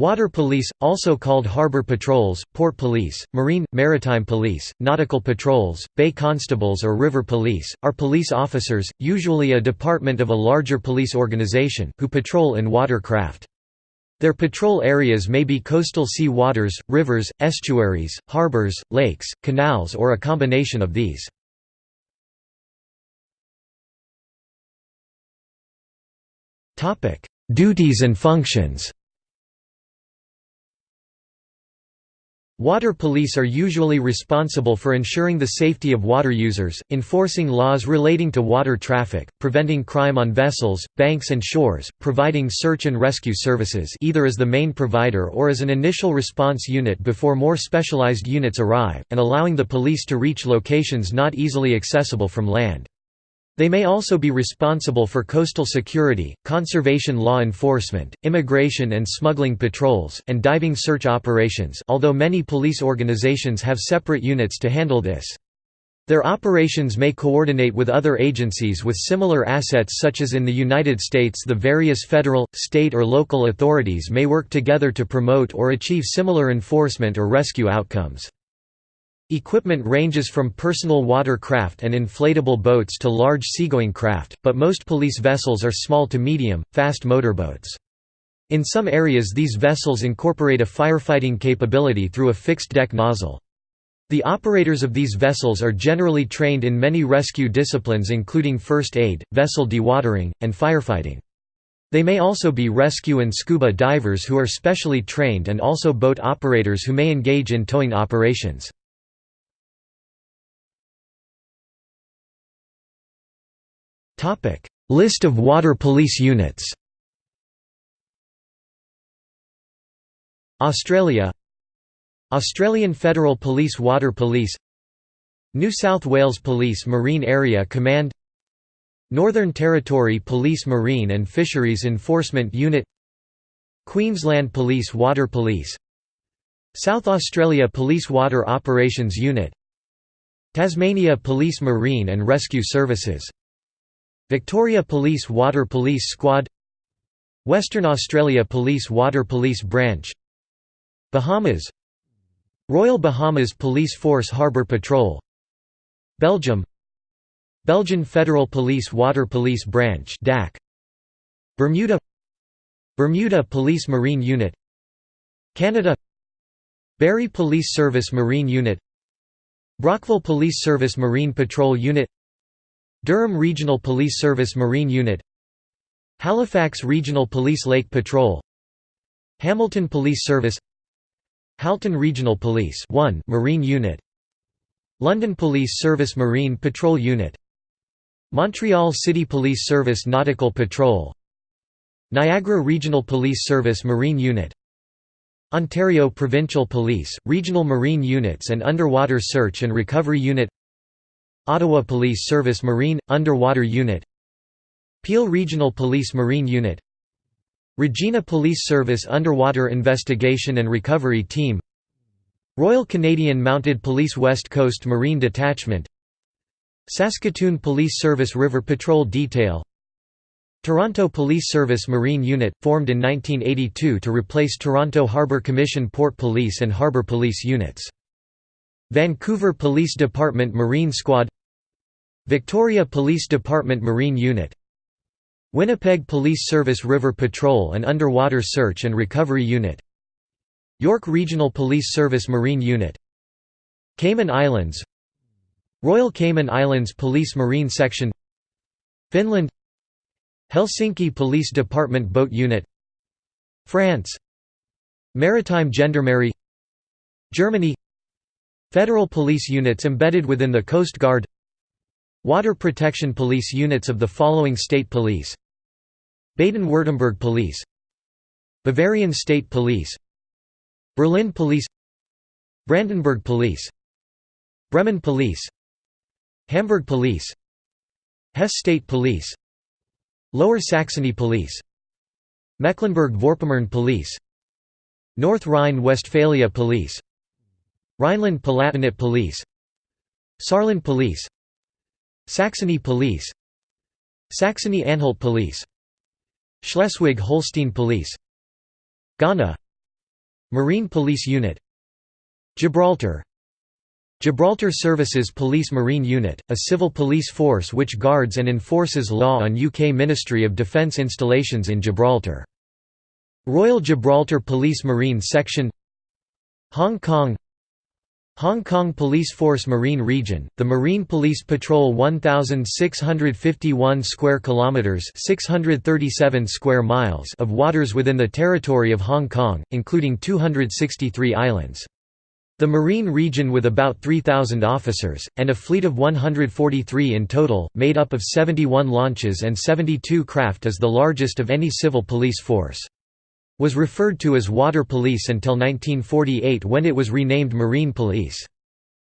Water police, also called harbor patrols, port police, marine, maritime police, nautical patrols, bay constables or river police, are police officers, usually a department of a larger police organization, who patrol in watercraft. Their patrol areas may be coastal sea waters, rivers, estuaries, harbors, lakes, canals or a combination of these. Duties and functions Water police are usually responsible for ensuring the safety of water users, enforcing laws relating to water traffic, preventing crime on vessels, banks and shores, providing search and rescue services either as the main provider or as an initial response unit before more specialized units arrive, and allowing the police to reach locations not easily accessible from land. They may also be responsible for coastal security, conservation law enforcement, immigration and smuggling patrols, and diving search operations although many police organizations have separate units to handle this. Their operations may coordinate with other agencies with similar assets such as in the United States the various federal, state or local authorities may work together to promote or achieve similar enforcement or rescue outcomes. Equipment ranges from personal watercraft and inflatable boats to large seagoing craft, but most police vessels are small to medium, fast motorboats. In some areas these vessels incorporate a firefighting capability through a fixed-deck nozzle. The operators of these vessels are generally trained in many rescue disciplines including first aid, vessel dewatering, and firefighting. They may also be rescue and scuba divers who are specially trained and also boat operators who may engage in towing operations. List of water police units Australia Australian Federal Police Water Police New South Wales Police Marine Area Command Northern Territory Police Marine and Fisheries Enforcement Unit Queensland Police Water Police South Australia Police Water Operations Unit Tasmania Police Marine and Rescue Services Victoria Police Water Police Squad Western Australia Police Water Police Branch Bahamas Royal Bahamas Police Force Harbour Patrol Belgium Belgian Federal Police Water Police Branch DAC Bermuda Bermuda Police Marine Unit Canada Barrie Police Service Marine Unit Brockville Police Service Marine Patrol Unit Durham Regional Police Service Marine Unit Halifax Regional Police Lake Patrol Hamilton Police Service Halton Regional Police 1 Marine Unit London Police Service Marine Patrol Unit Montreal City Police Service Nautical Patrol Niagara Regional Police Service Marine Unit Ontario Provincial Police, Regional Marine Units and Underwater Search and Recovery Unit Ottawa Police Service Marine – Underwater Unit Peel Regional Police Marine Unit Regina Police Service Underwater Investigation and Recovery Team Royal Canadian Mounted Police West Coast Marine Detachment Saskatoon Police Service River Patrol Detail Toronto Police Service Marine Unit, formed in 1982 to replace Toronto Harbour Commission Port Police and Harbour Police units. Vancouver Police Department Marine Squad Victoria Police Department Marine Unit Winnipeg Police Service River Patrol and Underwater Search and Recovery Unit York Regional Police Service Marine Unit Cayman Islands Royal Cayman Islands Police Marine Section Finland Helsinki Police Department Boat Unit France Maritime Gendarmerie Germany Federal police units embedded within the Coast Guard Water Protection Police units of the following state police Baden-Württemberg Police Bavarian State Police Berlin Police Brandenburg Police Bremen Police Hamburg Police Hesse State Police Lower Saxony Police Mecklenburg-Vorpommern Police North Rhine-Westphalia Police Rhineland-Palatinate Police Saarland Police Saxony Police Saxony-Anhalt Police Schleswig-Holstein Police Ghana Marine Police Unit Gibraltar Gibraltar Services Police Marine Unit, a civil police force which guards and enforces law on UK Ministry of Defence installations in Gibraltar. Royal Gibraltar Police Marine Section Hong Kong Hong Kong Police Force Marine Region, the Marine Police patrol 1651 square kilometers, 637 square miles of waters within the territory of Hong Kong, including 263 islands. The Marine region with about 3,000 officers, and a fleet of 143 in total, made up of 71 launches and 72 craft is the largest of any civil police force. Was referred to as Water Police until 1948 when it was renamed Marine Police.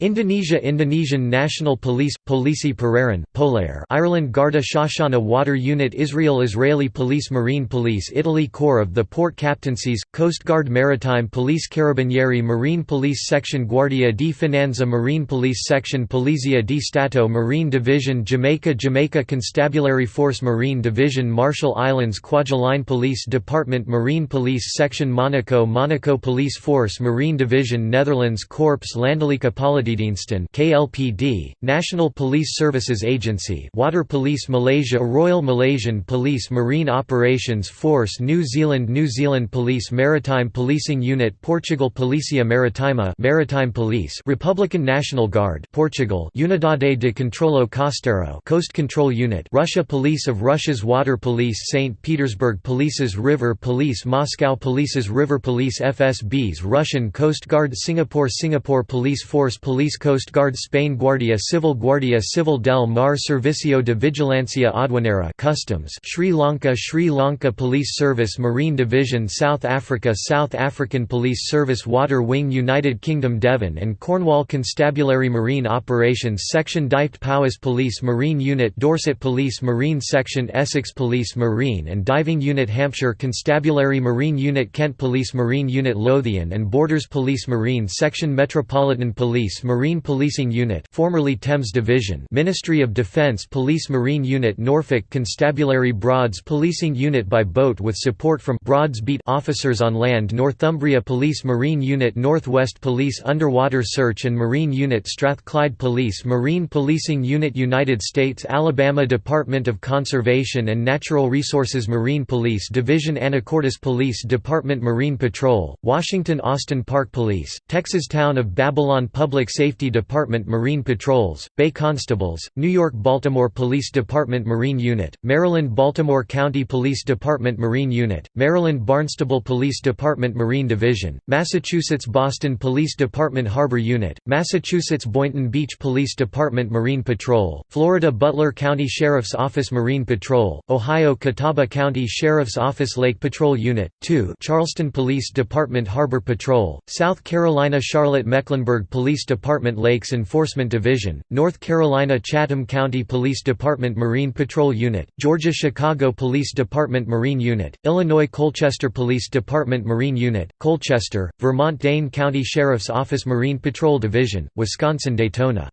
Indonesia Indonesian National Police Polisi Perairan Polair Ireland Garda Síochána Water Unit Israel Israeli Police Marine Police Italy Corps of the Port Captaincies Coast Guard Maritime Police Carabinieri Marine Police Section Guardia di Finanza Marine Police Section Polizia di Stato Marine Division Jamaica Jamaica Constabulary Force Marine Division Marshall Islands Kwajalein Police Department Marine Police Section Monaco Monaco Police Force Marine Division Netherlands Corps Landelijke Politie Politiediensten KLPD, National Police Services Agency Water Police Malaysia Royal Malaysian Police Marine Operations Force New Zealand New Zealand Police Maritime Policing Unit Portugal Policia Maritima Maritime Police Republican National Guard Portugal Unidade de Controlo Costeiro Coast Control Unit Russia Police of Russia's Water Police St. Petersburg Police's River Police Moscow Police's River Police FSB's Russian Coast Guard Singapore Singapore Police Force Police Police Coast Guard Spain Guardia Civil Guardia Civil del Mar Servicio de Vigilancia Aduanera Customs Sri Lanka Sri Lanka Police Service Marine Division South Africa South African Police Service Water Wing United Kingdom Devon and Cornwall Constabulary Marine Operations Section Dyfed Powys Police Marine Unit Dorset Police Marine Section Essex Police Marine and Diving Unit Hampshire Constabulary Marine Unit Kent Police Marine Unit Lothian and Borders Police Marine Section Metropolitan Police Marine Policing Unit formerly Thames Division Ministry of Defence Police Marine Unit Norfolk Constabulary Broads Policing Unit by boat with support from Broads Beat officers on land Northumbria Police Marine Unit Northwest Police Underwater Search and Marine Unit Strathclyde Police Marine Policing Unit United States Alabama Department of Conservation and Natural Resources Marine Police Division Anacortes Police Department Marine Patrol, Washington Austin Park Police, Texas Town of Babylon Public Safety Department Marine Patrols, Bay Constables, New York-Baltimore Police Department Marine Unit, Maryland-Baltimore County Police Department Marine Unit, Maryland-Barnstable Police Department Marine Division, Massachusetts-Boston Police Department Harbor Unit, Massachusetts-Boynton Beach Police Department Marine Patrol, Florida Butler County Sheriff's Office Marine Patrol, Ohio Catawba County Sheriff's Office Lake Patrol Unit, 2 Charleston Police Department Harbor Patrol, South Carolina Charlotte Mecklenburg Police Department Department Lakes Enforcement Division, North Carolina Chatham County Police Department Marine Patrol Unit, Georgia Chicago Police Department Marine Unit, Illinois Colchester Police Department Marine Unit, Colchester, Vermont Dane County Sheriff's Office Marine Patrol Division, Wisconsin Daytona.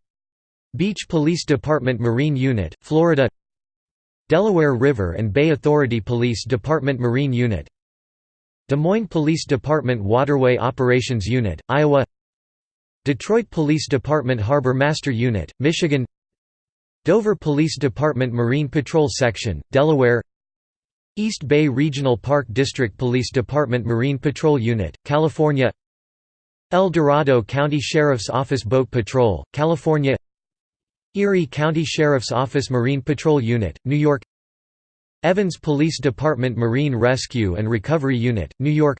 Beach Police Department Marine Unit, Florida. Delaware River and Bay Authority Police Department Marine Unit. Des Moines Police Department Waterway Operations Unit, Iowa Detroit Police Department Harbor Master Unit, Michigan Dover Police Department Marine Patrol Section, Delaware East Bay Regional Park District Police Department Marine Patrol Unit, California El Dorado County Sheriff's Office Boat Patrol, California Erie County Sheriff's Office Marine Patrol Unit, New York Evans Police Department Marine Rescue and Recovery Unit, New York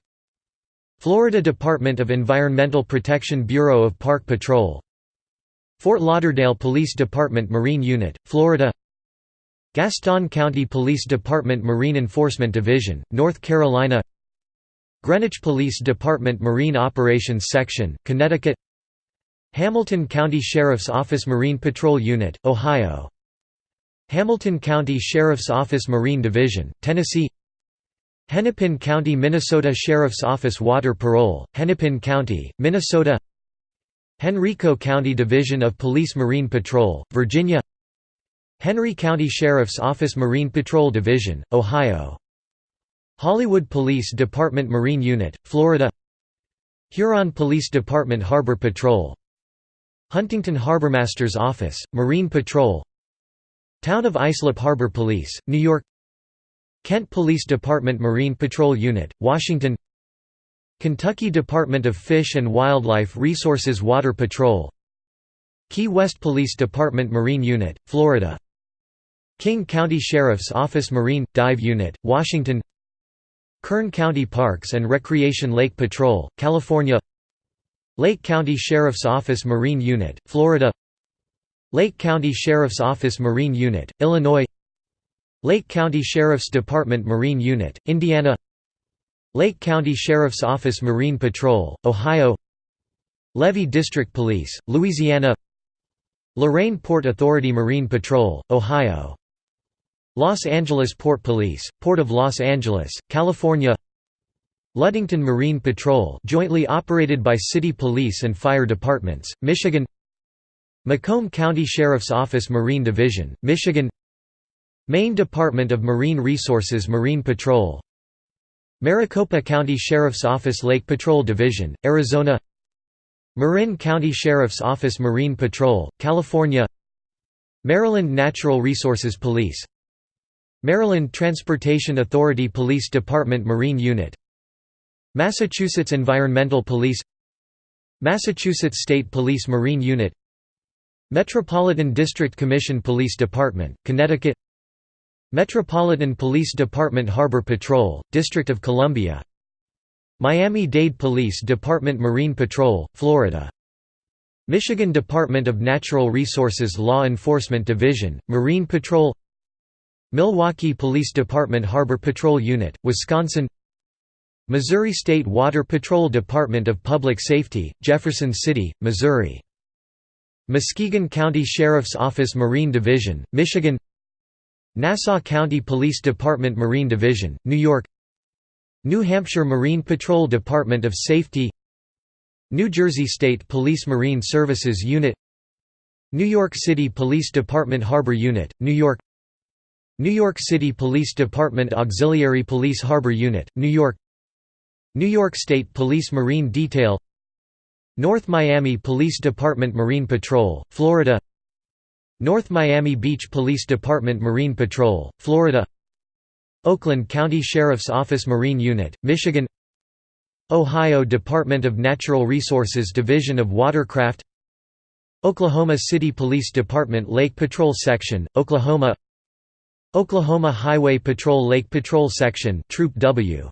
Florida Department of Environmental Protection Bureau of Park Patrol Fort Lauderdale Police Department Marine Unit, Florida Gaston County Police Department Marine Enforcement Division, North Carolina Greenwich Police Department Marine Operations Section, Connecticut Hamilton County Sheriff's Office Marine Patrol Unit, Ohio Hamilton County Sheriff's Office Marine Division, Tennessee Hennepin County Minnesota Sheriff's Office Water Patrol, Hennepin County, Minnesota Henrico County Division of Police Marine Patrol, Virginia Henry County Sheriff's Office Marine Patrol Division, Ohio Hollywood Police Department Marine Unit, Florida Huron Police Department Harbor Patrol Huntington Harbormaster's Office, Marine Patrol Town of Islip Harbor Police, New York Kent Police Department Marine Patrol Unit, Washington. Kentucky Department of Fish and Wildlife Resources Water Patrol. Key West Police Department Marine Unit, Florida. King County Sheriff's Office Marine – Dive Unit, Washington. Kern County Parks and Recreation Lake Patrol, California. Lake County Sheriff's Office Marine Unit, Florida. Lake County Sheriff's Office Marine Unit, Illinois Lake County Sheriff's Department Marine Unit, Indiana Lake County Sheriff's Office Marine Patrol, Ohio Levee District Police, Louisiana Lorain Port Authority Marine Patrol, Ohio Los Angeles Port Police, Port of Los Angeles, California Ludington Marine Patrol jointly operated by city police and fire departments, Michigan Macomb County Sheriff's Office Marine Division, Michigan Maine Department of Marine Resources Marine Patrol Maricopa County Sheriff's Office Lake Patrol Division, Arizona Marin County Sheriff's Office Marine Patrol, California Maryland Natural Resources Police Maryland Transportation Authority Police Department Marine Unit Massachusetts Environmental Police Massachusetts State Police Marine Unit Metropolitan District Commission Police Department, Connecticut Metropolitan Police Department Harbor Patrol, District of Columbia. Miami-Dade Police Department Marine Patrol, Florida. Michigan Department of Natural Resources Law Enforcement Division, Marine Patrol. Milwaukee Police Department Harbor Patrol Unit, Wisconsin. Missouri State Water Patrol Department of Public Safety, Jefferson City, Missouri. Muskegon County Sheriff's Office Marine Division, Michigan Nassau County Police Department Marine Division, New York New Hampshire Marine Patrol Department of Safety New Jersey State Police Marine Services Unit New York City Police Department Harbor Unit, New York New York City Police Department Auxiliary Police Harbor Unit, New York New York State Police Marine Detail North Miami Police Department Marine Patrol, Florida North Miami Beach Police Department Marine Patrol, Florida Oakland County Sheriff's Office Marine Unit, Michigan Ohio Department of Natural Resources Division of Watercraft Oklahoma City Police Department Lake Patrol Section, Oklahoma Oklahoma Highway Patrol Lake Patrol Section Troop W.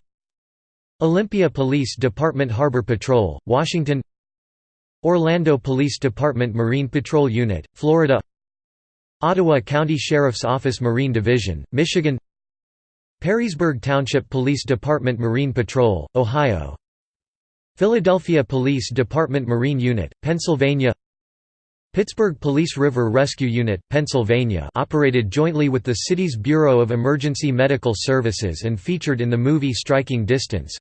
Olympia Police Department Harbor Patrol, Washington Orlando Police Department Marine Patrol Unit, Florida Ottawa County Sheriff's Office Marine Division, Michigan Perrysburg Township Police Department Marine Patrol, Ohio Philadelphia Police Department Marine Unit, Pennsylvania Pittsburgh Police River Rescue Unit, Pennsylvania operated jointly with the city's Bureau of Emergency Medical Services and featured in the movie Striking Distance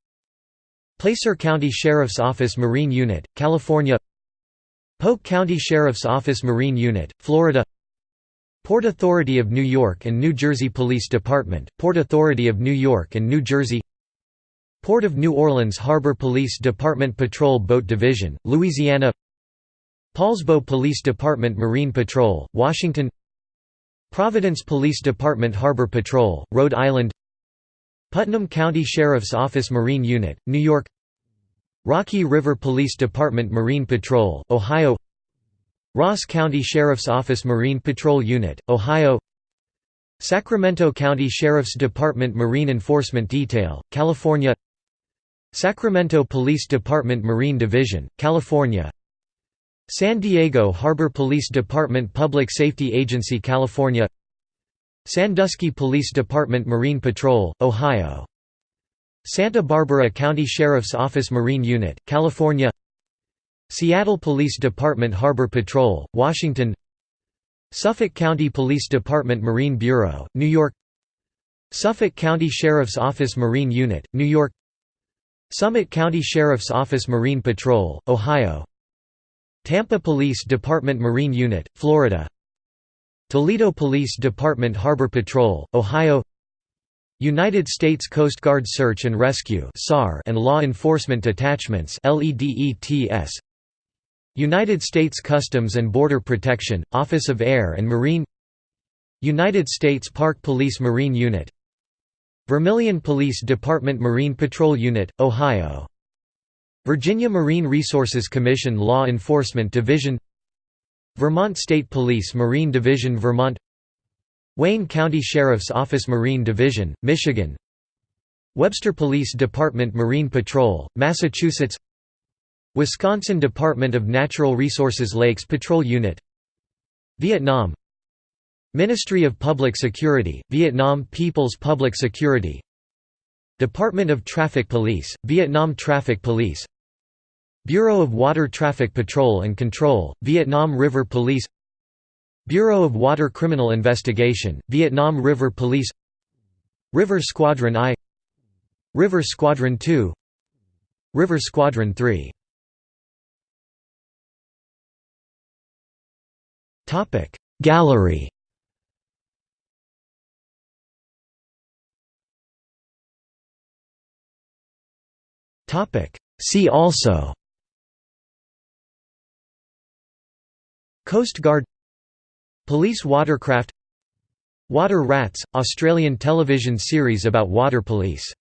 Placer County Sheriff's Office Marine Unit, California Polk County Sheriff's Office Marine Unit, Florida Port Authority of New York and New Jersey Police Department, Port Authority of New York and New Jersey Port of New Orleans Harbor Police Department Patrol Boat Division, Louisiana Poulsbo Police Department Marine Patrol, Washington Providence Police Department Harbor Patrol, Rhode Island Putnam County Sheriff's Office Marine Unit, New York Rocky River Police Department Marine Patrol, Ohio Ross County Sheriff's Office Marine Patrol Unit, Ohio. Sacramento County Sheriff's Department Marine Enforcement Detail, California. Sacramento Police Department Marine Division, California. San Diego Harbor Police Department Public Safety Agency California. Sandusky Police Department Marine Patrol, Ohio. Santa Barbara County Sheriff's Office Marine Unit, California Seattle Police Department Harbor Patrol, Washington Suffolk County Police Department Marine Bureau, New York Suffolk County Sheriff's Office Marine Unit, New York Summit County Sheriff's Office Marine Patrol, Ohio Tampa Police Department Marine Unit, Florida Toledo Police Department Harbor Patrol, Ohio United States Coast Guard Search and Rescue and Law Enforcement Detachments United States Customs and Border Protection, Office of Air and Marine United States Park Police Marine Unit Vermilion Police Department Marine Patrol Unit, Ohio Virginia Marine Resources Commission Law Enforcement Division Vermont State Police Marine Division Vermont Wayne County Sheriff's Office Marine Division, Michigan Webster Police Department Marine Patrol, Massachusetts Wisconsin Department of Natural Resources Lakes Patrol Unit. Vietnam. Ministry of Public Security, Vietnam People's Public Security. Department of Traffic Police, Vietnam Traffic Police. Bureau of Water Traffic Patrol and Control, Vietnam River Police. Bureau of Water Criminal Investigation, Vietnam River Police. River Squadron I. River Squadron II River Squadron III Gallery. See also. Coast Guard. Police watercraft. Water Rats – Australian television series about water police